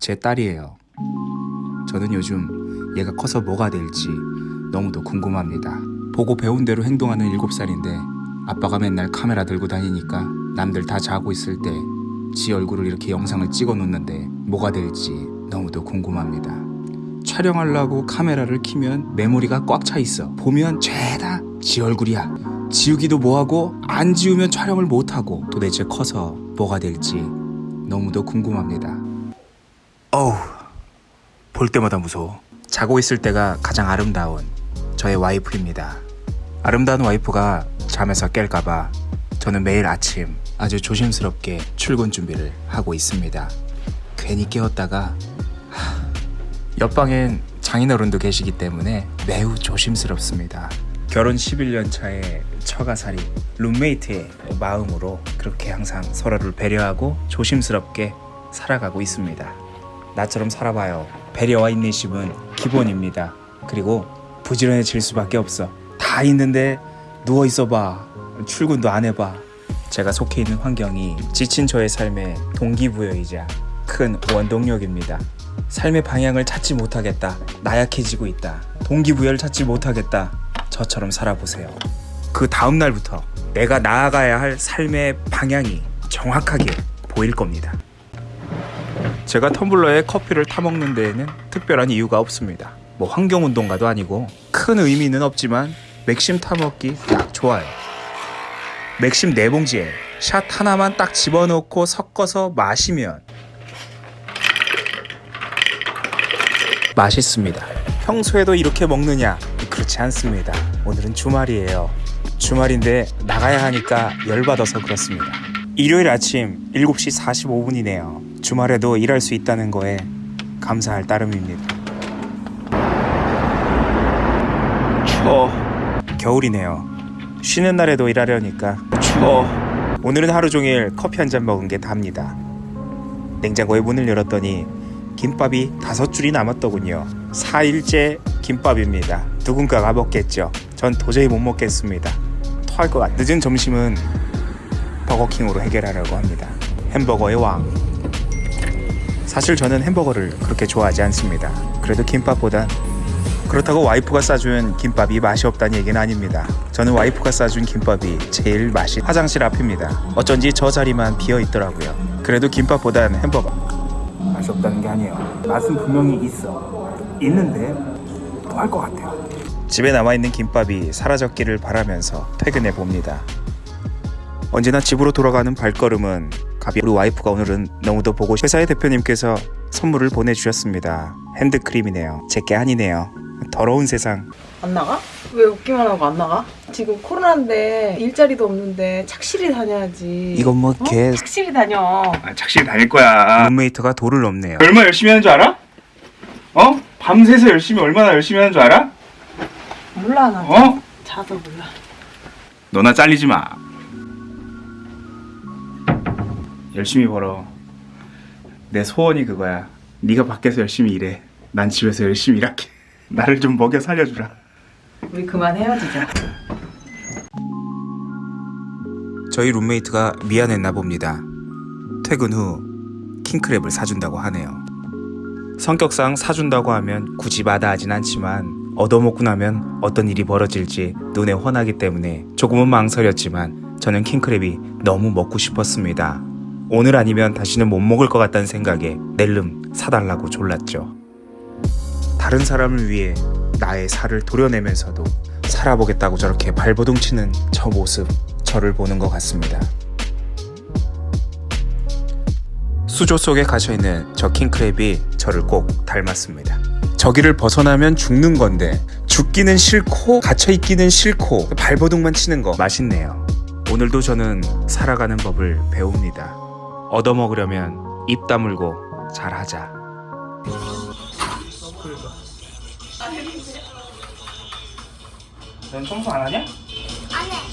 제 딸이에요. 저는 요즘 얘가 커서 뭐가 될지 너무도 궁금합니다. 보고 배운 대로 행동하는 7살인데 아빠가 맨날 카메라 들고 다니니까 남들 다 자고 있을 때 지 얼굴을 이렇게 영상을 찍어 놓는데 뭐가 될지 너무도 궁금합니다. 촬영하려고 카메라를 키면 메모리가 꽉 차 있어. 보면 죄다 지 얼굴이야. 지우기도 뭐하고 안 지우면 촬영을 못하고 도대체 커서 뭐가 될지 너무도 궁금합니다. 어우 볼 때마다 무서워. 자고 있을 때가 가장 아름다운 저의 와이프입니다. 아름다운 와이프가 잠에서 깰까봐 저는 매일 아침 아주 조심스럽게 출근 준비를 하고 있습니다. 괜히 깨웠다가 하, 옆방엔 장인어른도 계시기 때문에 매우 조심스럽습니다. 결혼 11년 차의 처가살이 룸메이트의 마음으로 그렇게 항상 서로를 배려하고 조심스럽게 살아가고 있습니다. 나처럼 살아봐요. 배려와 인내심은 기본입니다. 그리고 부지런해질 수밖에 없어. 다 있는데 누워 있어봐. 출근도 안 해봐. 제가 속해 있는 환경이 지친 저의 삶의 동기부여이자 큰 원동력입니다. 삶의 방향을 찾지 못하겠다. 나약해지고 있다. 동기부여를 찾지 못하겠다. 저처럼 살아보세요. 그 다음 날부터 내가 나아가야 할 삶의 방향이 정확하게 보일 겁니다. 제가 텀블러에 커피를 타먹는 데에는 특별한 이유가 없습니다. 뭐 환경운동가도 아니고 큰 의미는 없지만 맥심 타먹기 딱 좋아요. 맥심 네 봉지에 샷 하나만 딱 집어넣고 섞어서 마시면 맛있습니다. 평소에도 이렇게 먹느냐? 그렇지 않습니다. 오늘은 주말이에요. 주말인데 나가야 하니까 열받아서 그렇습니다. 일요일 아침 7시 45분이네요. 주말에도 일할 수 있다는 거에 감사할 따름입니다. 추워. 겨울이네요. 쉬는 날에도 일하려니까 추워. 오늘은 하루 종일 커피 한 잔 먹은 게 답니다. 냉장고에 문을 열었더니 김밥이 다섯 줄이 남았더군요. 4일째 김밥입니다. 누군가가 먹겠죠. 전 도저히 못 먹겠습니다. 토할 것 같. 늦은 점심은 버거킹으로 해결하려고 합니다. 햄버거의 왕. 사실 저는 햄버거를 그렇게 좋아하지 않습니다. 그래도 김밥보단 그렇다고 와이프가 싸준 김밥이 맛이 없다는 얘기는 아닙니다. 저는 와이프가 싸준 김밥이 제일 맛이 화장실 앞입니다. 어쩐지 저 자리만 비어 있더라고요. 그래도 김밥보단 햄버거. 맛이 없다는 게 아니에요. 맛은 분명히 있어. 있는데 토할 것 같아요. 집에 남아있는 김밥이 사라졌기를 바라면서 퇴근해 봅니다. 언제나 집으로 돌아가는 발걸음은 가비 우리 와이프가 오늘은 너무도 보고 싶... 회사의 대표님께서 선물을 보내주셨습니다. 핸드크림이네요. 제게 아니네요. 더러운 세상. 안 나가? 왜 웃기만 하고 안 나가? 지금 코로나인데 일자리도 없는데 착실히 다녀야지. 이건 뭐 어? 개... 착실히 다녀. 아, 착실히 다닐 거야. 룸메이트가 돌을 넘네요. 얼마 열심히 하는 줄 알아? 어? 밤새서 열심히 얼마나 열심히 하는 줄 알아? 몰라 나. 어? 자도 몰라. 너나 잘리지 마. 열심히 벌어. 내 소원이 그거야. 네가 밖에서 열심히 일해. 난 집에서 열심히 일할게. 나를 좀 먹여 살려주라. 우리 그만 헤어지자. 저희 룸메이트가 미안했나 봅니다. 퇴근 후 킹크랩을 사준다고 하네요. 성격상 사준다고 하면 굳이 마다하진 않지만 얻어먹고 나면 어떤 일이 벌어질지 눈에 훤하기 때문에 조금은 망설였지만 저는 킹크랩이 너무 먹고 싶었습니다. 오늘 아니면 다시는 못 먹을 것 같다는 생각에 낼름 사달라고 졸랐죠. 다른 사람을 위해 나의 살을 도려내면서도 살아보겠다고 저렇게 발버둥 치는 저 모습 저를 보는 것 같습니다. 수조 속에 갇혀있는 저 킹크랩이 저를 꼭 닮았습니다. 저기를 벗어나면 죽는 건데 죽기는 싫고 갇혀있기는 싫고 발버둥만 치는 거 맛있네요. 오늘도 저는 살아가는 법을 배웁니다. 얻어먹으려면 입 다물고 잘하자. 넌 청소 안 하냐? 안 해.